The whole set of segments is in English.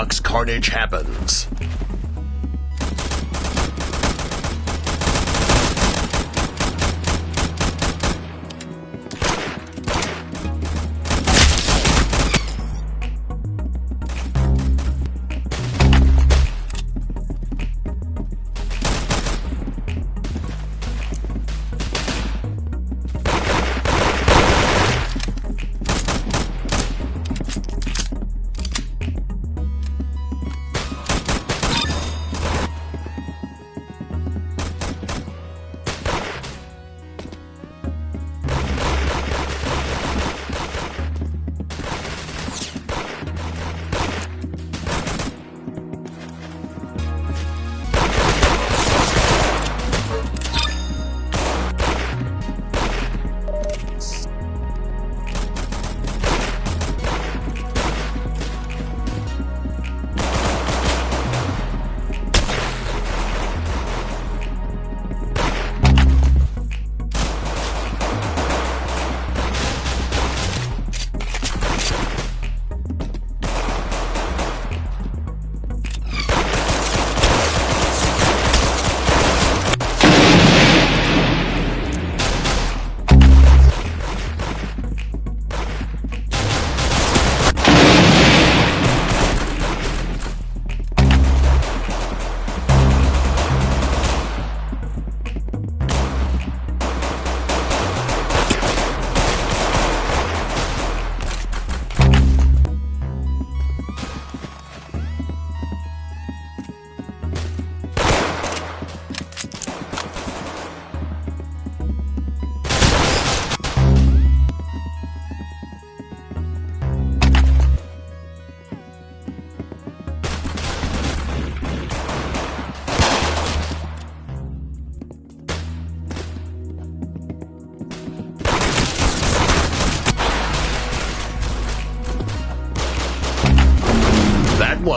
Roblox carnage happens.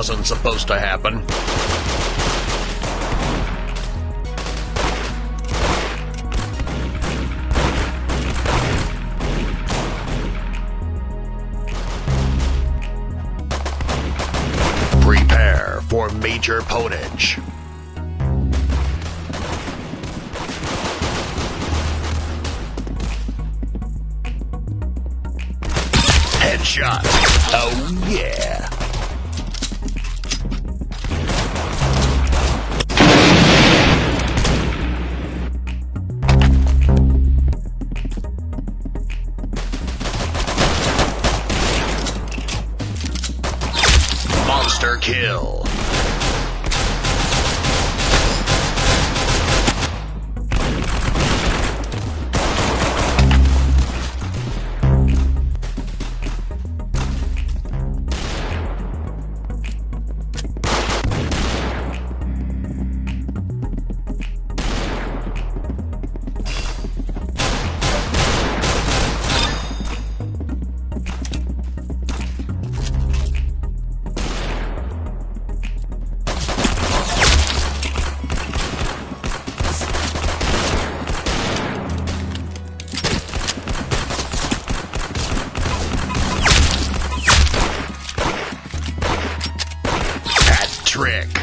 Wasn't supposed to happen. Prepare for major ponage. Headshot. Oh yeah. Trick.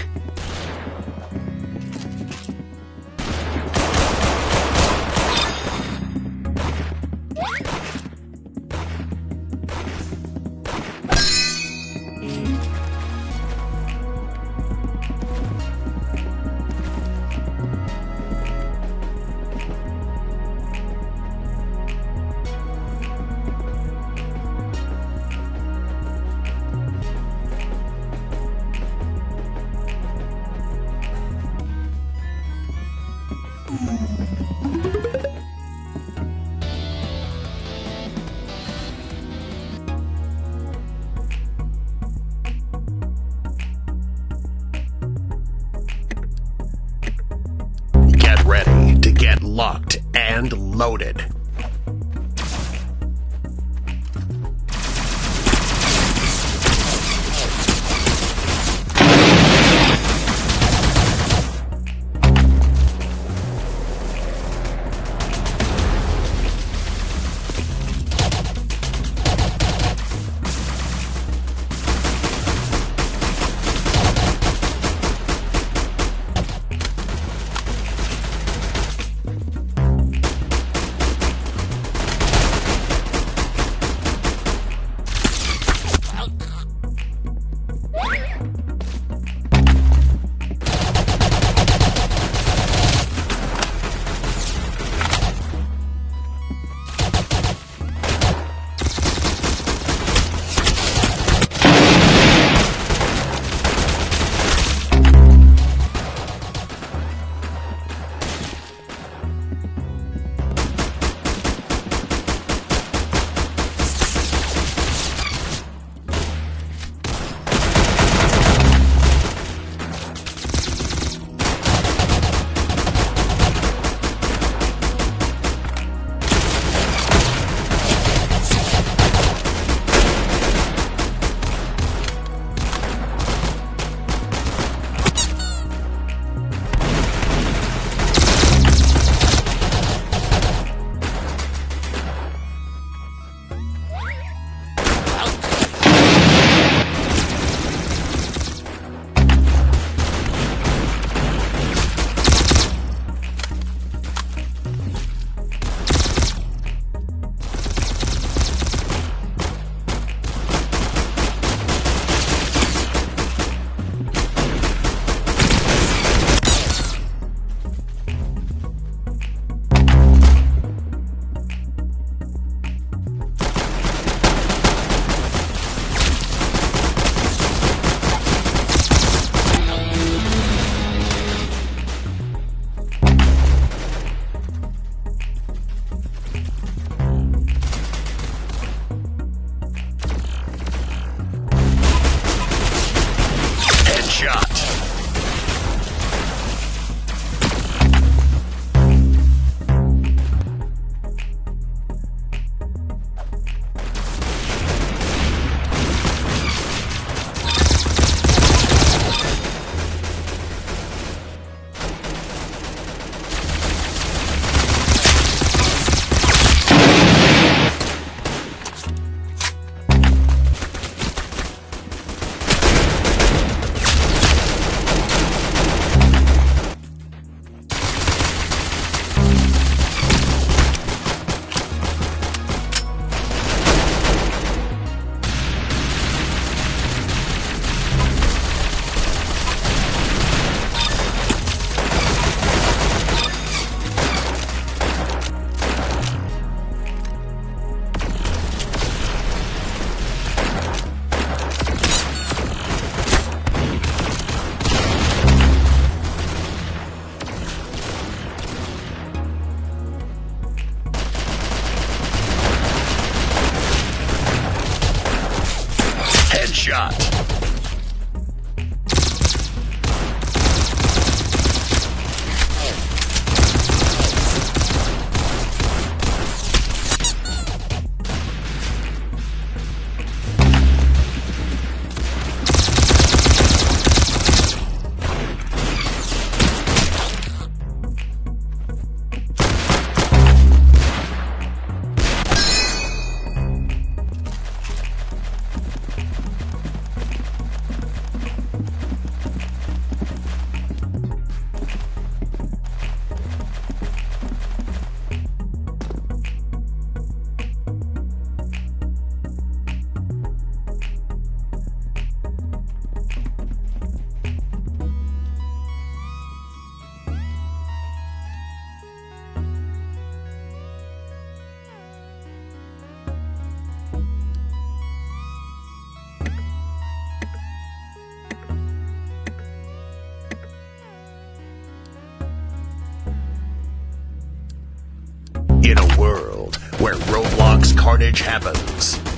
Carnage happens,